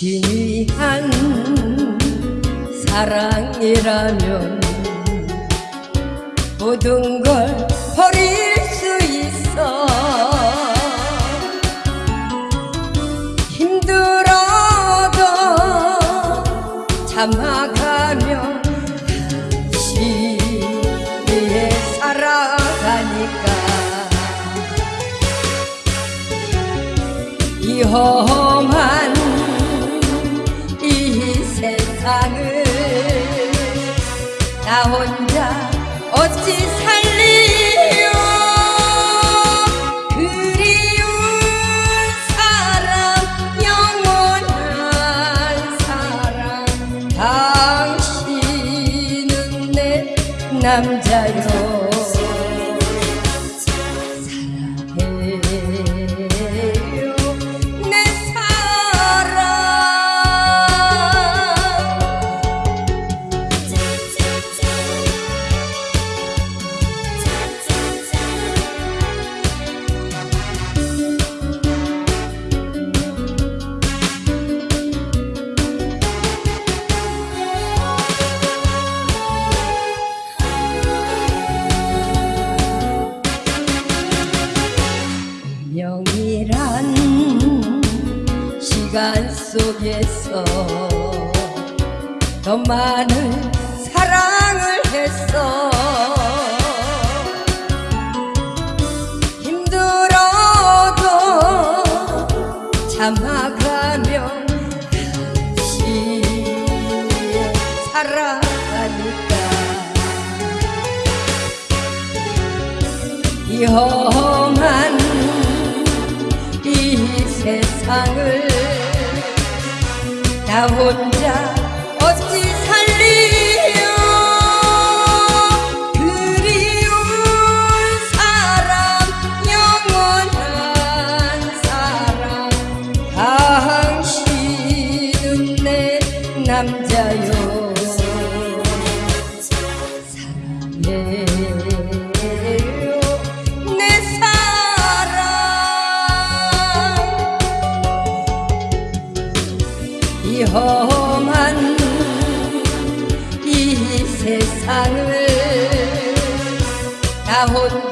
귀한 사랑이라면 모든 걸 버릴 수 있어. 힘들어도 참아가면 시위에 살아가니까. 이혼 세상을 나 혼자 어찌 살리요? 그리운 사람 영원한 사람. 당신은 내 남자요 운명이란 시간 속에서 더 많은 사랑을 했어. 힘들어도 참아가며 다시 살아가니까. 이 험한 이 세상을 나 혼자 어찌 살리요 그리운 사람 영원한 사람 당신은 내 남자요 사랑해 이 험한 이 세상을 나 혼자